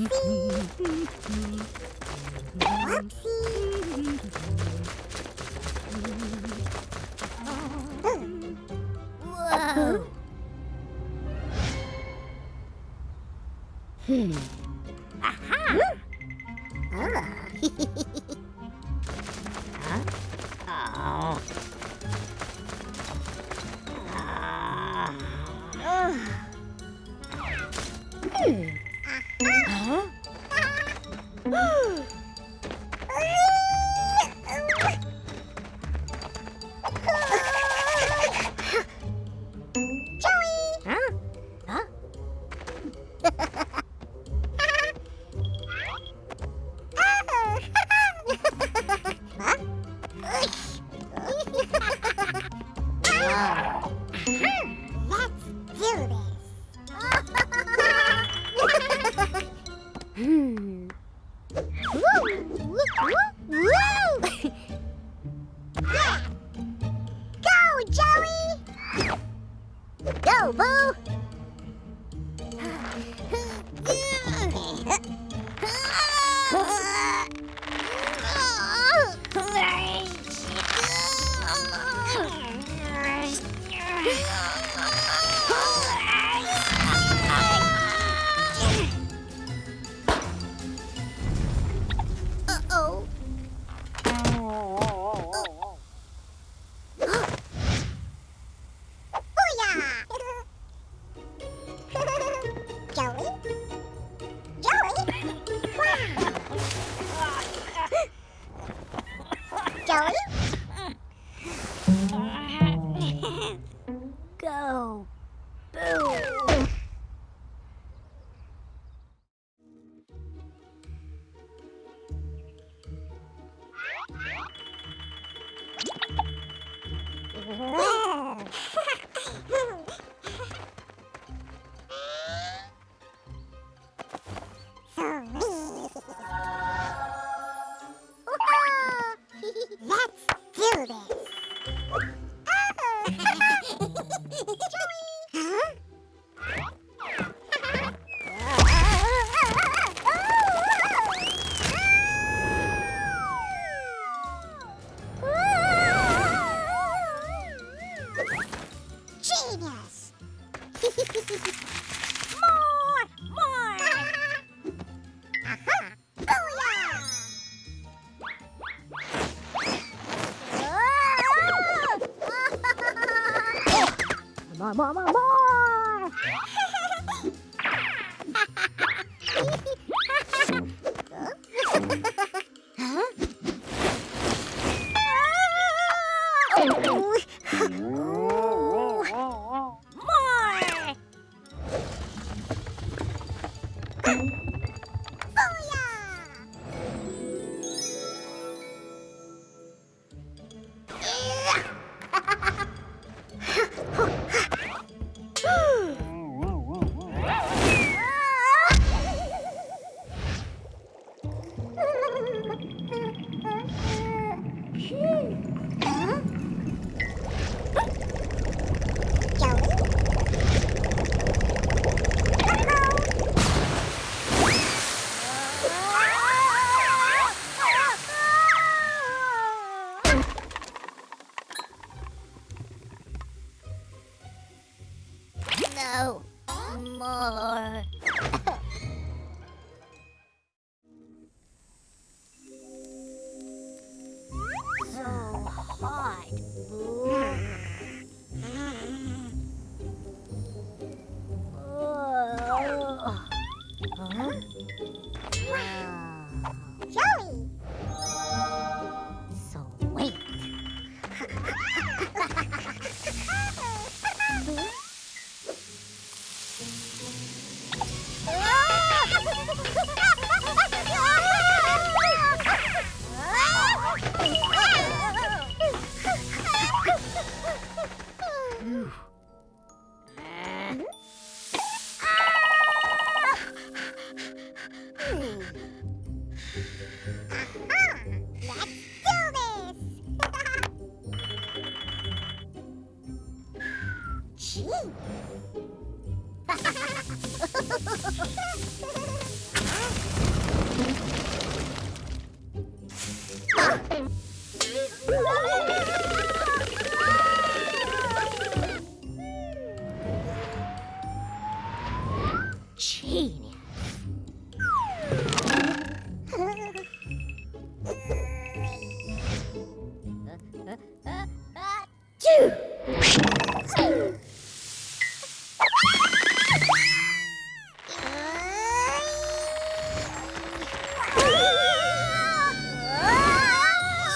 Oopsie!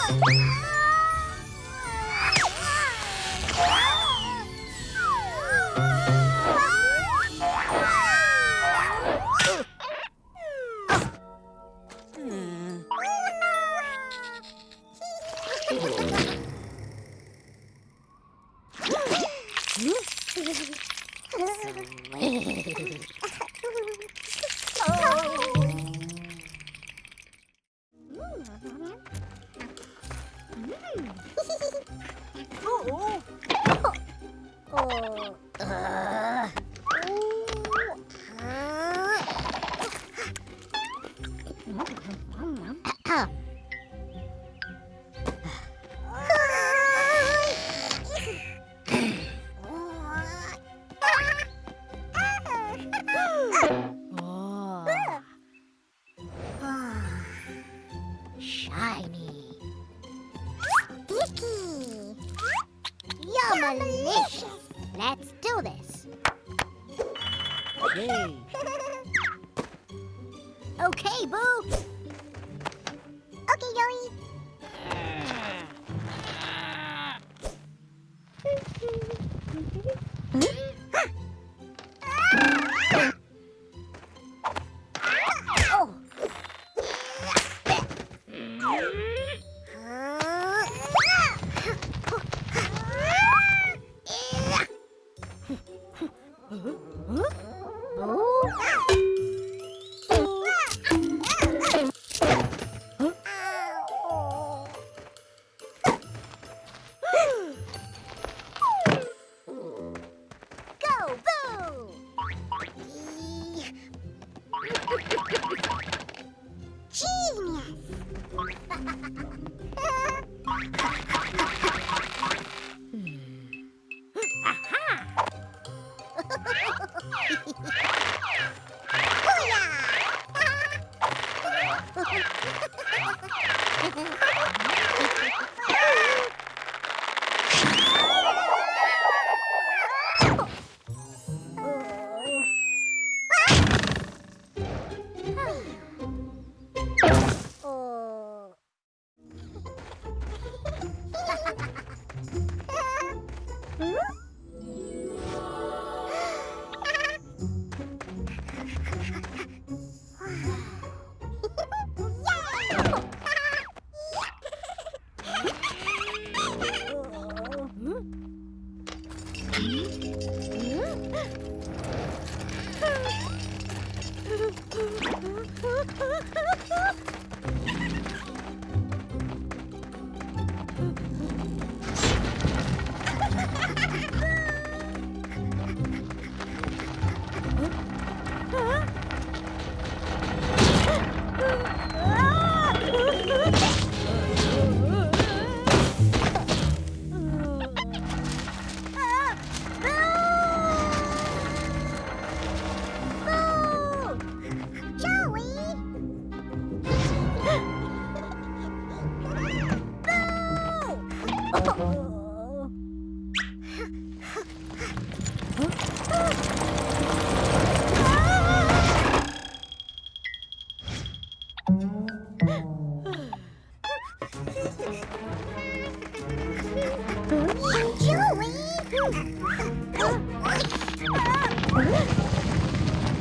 Ah!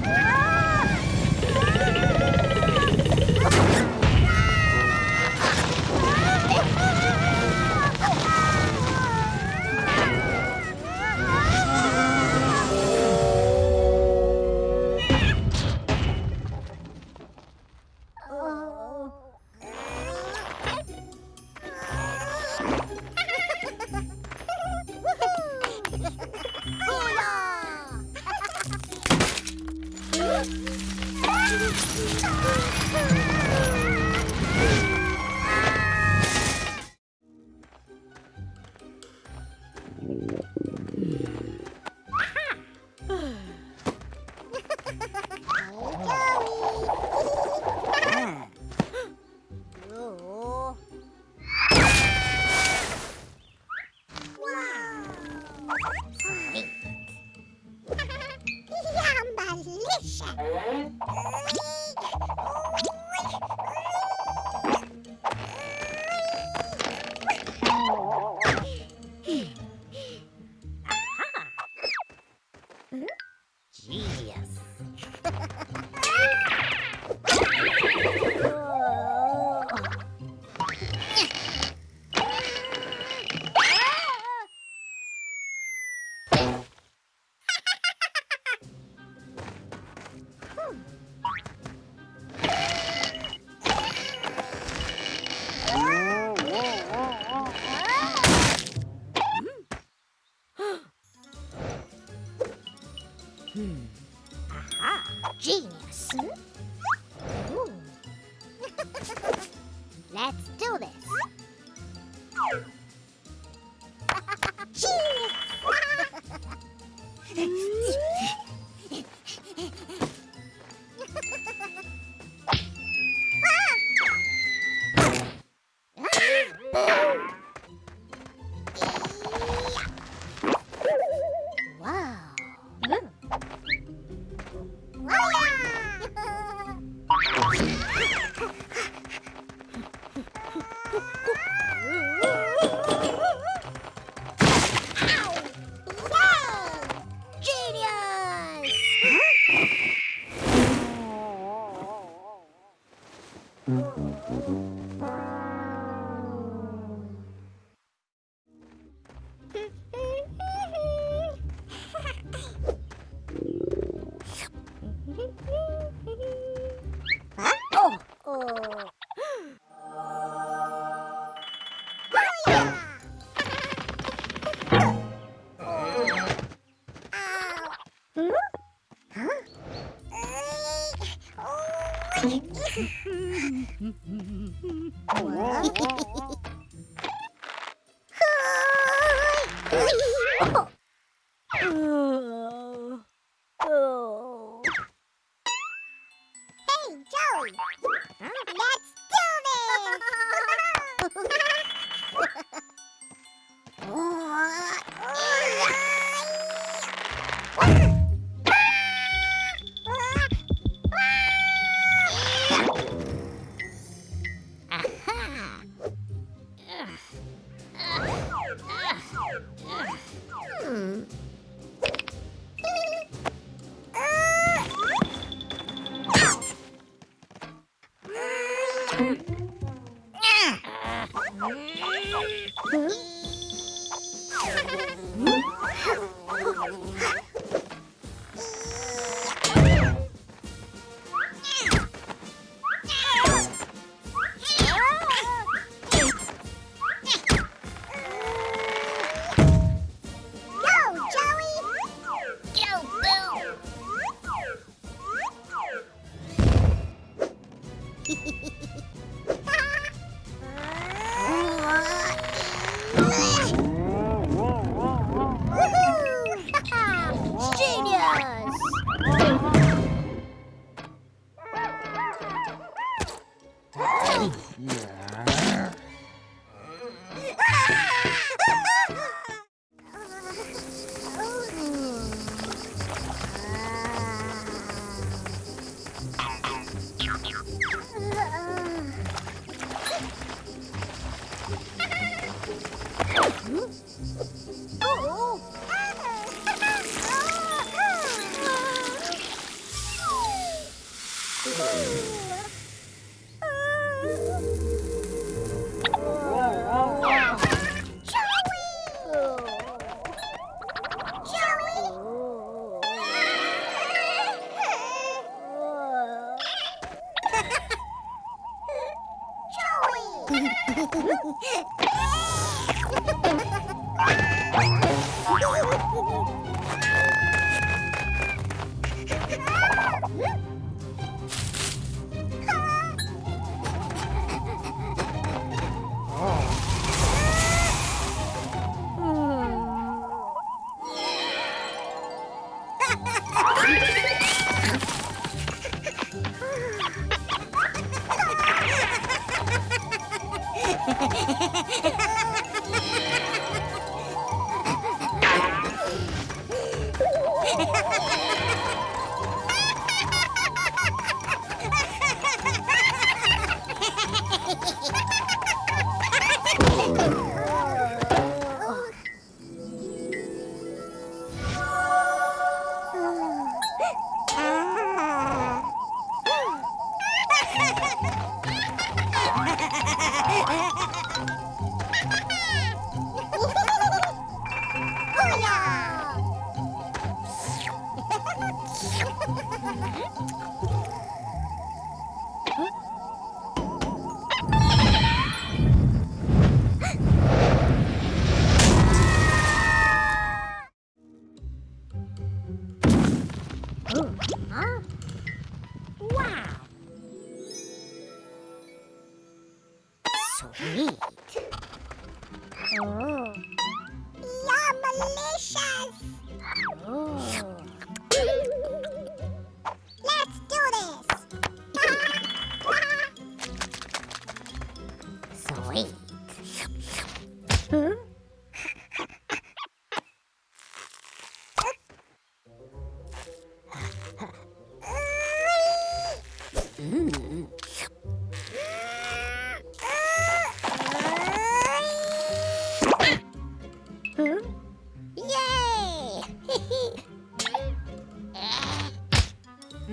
Ah!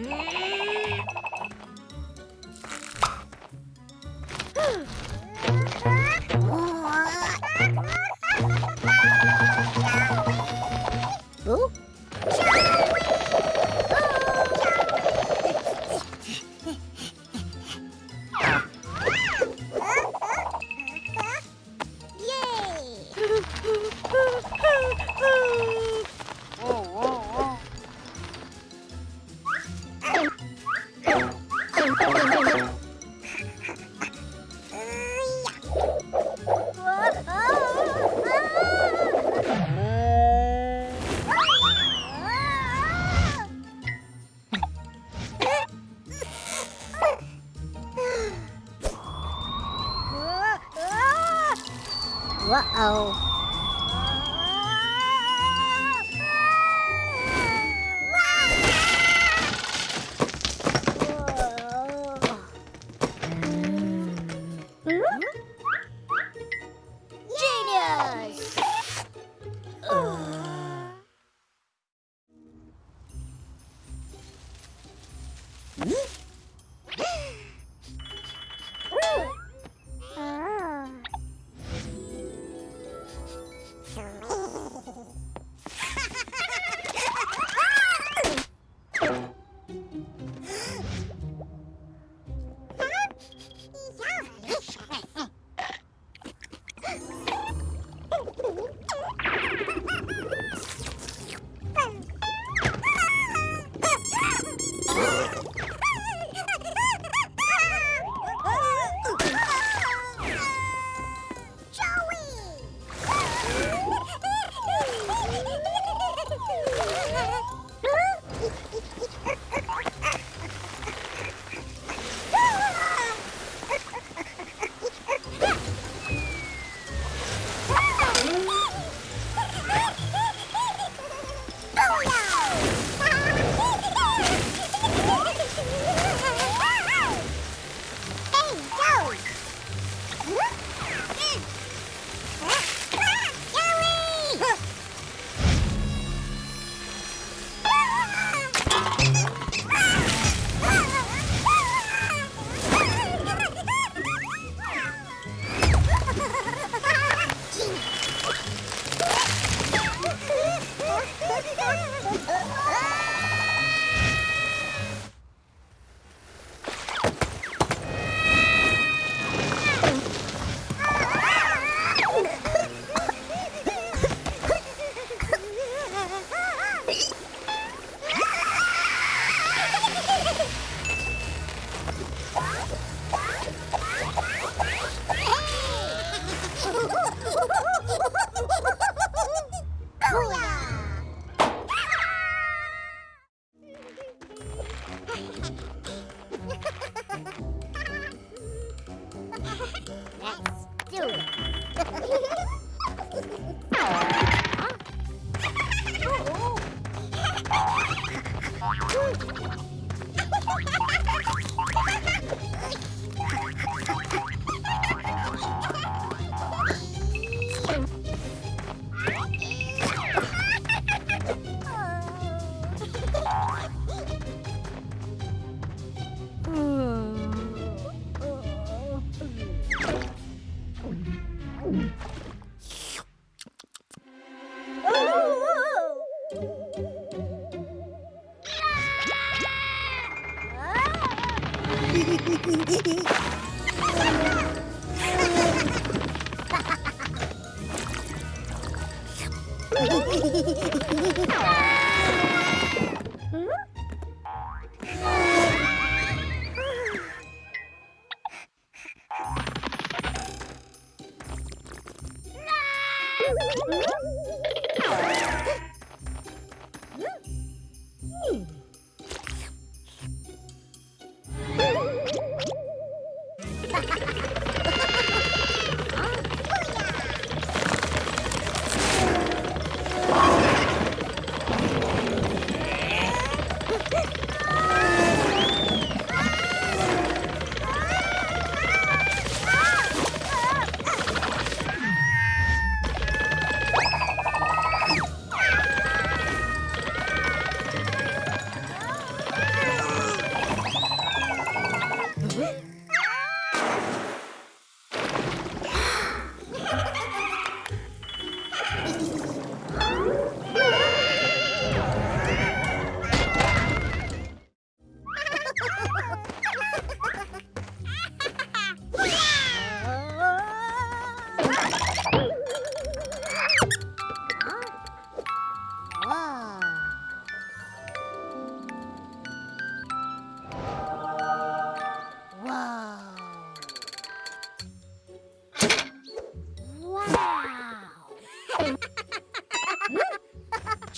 Mm.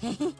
Hehe.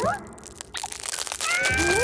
Huh?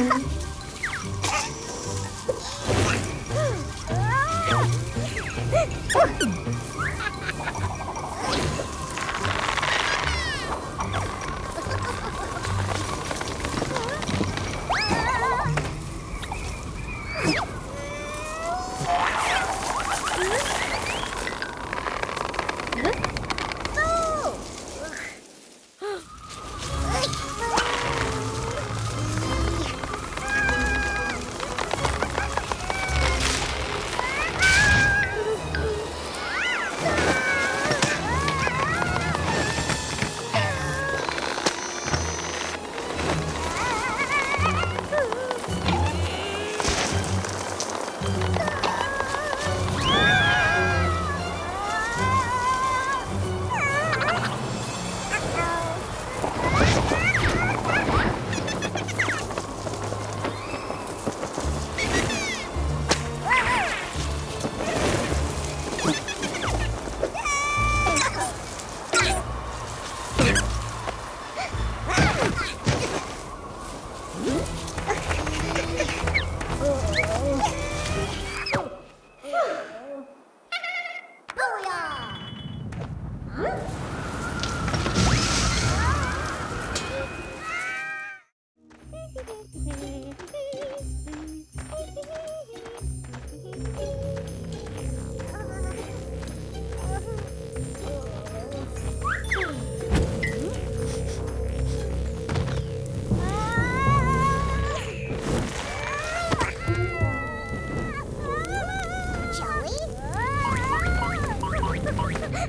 Oh!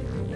Bye.